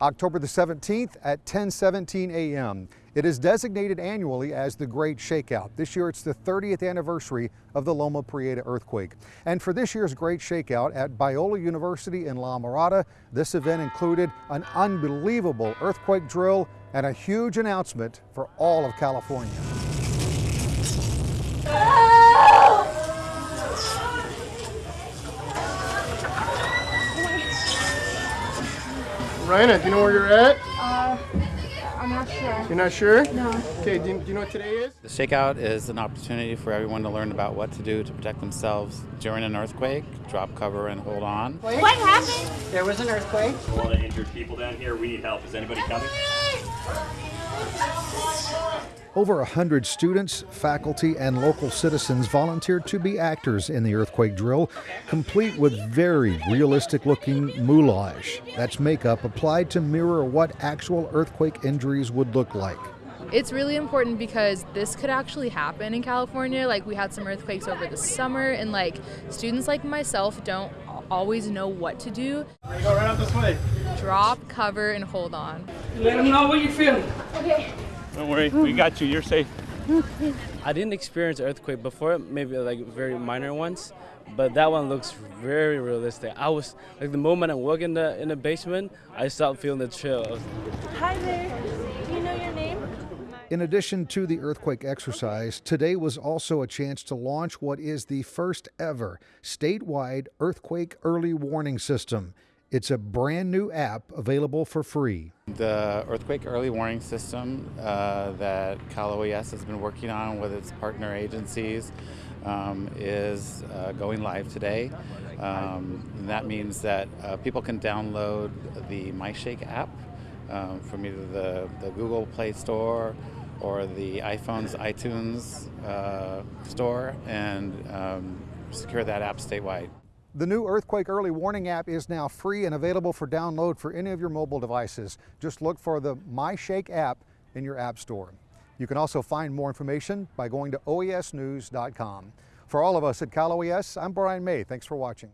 October the 17th at 10:17 a.m. It is designated annually as the Great Shakeout. This year it's the 30th anniversary of the Loma Prieta earthquake. And for this year's Great Shakeout at Biola University in La Mirada, this event included an unbelievable earthquake drill and a huge announcement for all of California. Ryan, do you know where you're at? Uh, I'm not sure. You're not sure? No. Okay, do you, do you know what today is? The shakeout is an opportunity for everyone to learn about what to do to protect themselves during an earthquake, drop cover and hold on. What happened? There was an earthquake. A lot of injured people down here. We need help. Is anybody coming? Over a hundred students, faculty, and local citizens volunteered to be actors in the earthquake drill, complete with very realistic looking moulage. That's makeup applied to mirror what actual earthquake injuries would look like. It's really important because this could actually happen in California. Like we had some earthquakes over the summer and like students like myself don't always know what to do. Go right out this way. Drop, cover, and hold on. Let them know what you feel. feeling. Don't worry, we got you. You're safe. I didn't experience earthquake before, maybe like very minor ones, but that one looks very realistic. I was like the moment I walk in the in the basement, I start feeling the chill. Hi there. Do you know your name? In addition to the earthquake exercise, today was also a chance to launch what is the first ever statewide earthquake early warning system. It's a brand new app available for free. The earthquake early warning system uh, that Cal OES has been working on with its partner agencies um, is uh, going live today. Um, that means that uh, people can download the MyShake app um, from either the, the Google Play Store or the iPhone's iTunes uh, store and um, secure that app statewide. The new Earthquake Early Warning app is now free and available for download for any of your mobile devices. Just look for the MyShake app in your app store. You can also find more information by going to oesnews.com. For all of us at Cal OES, I'm Brian May. Thanks for watching.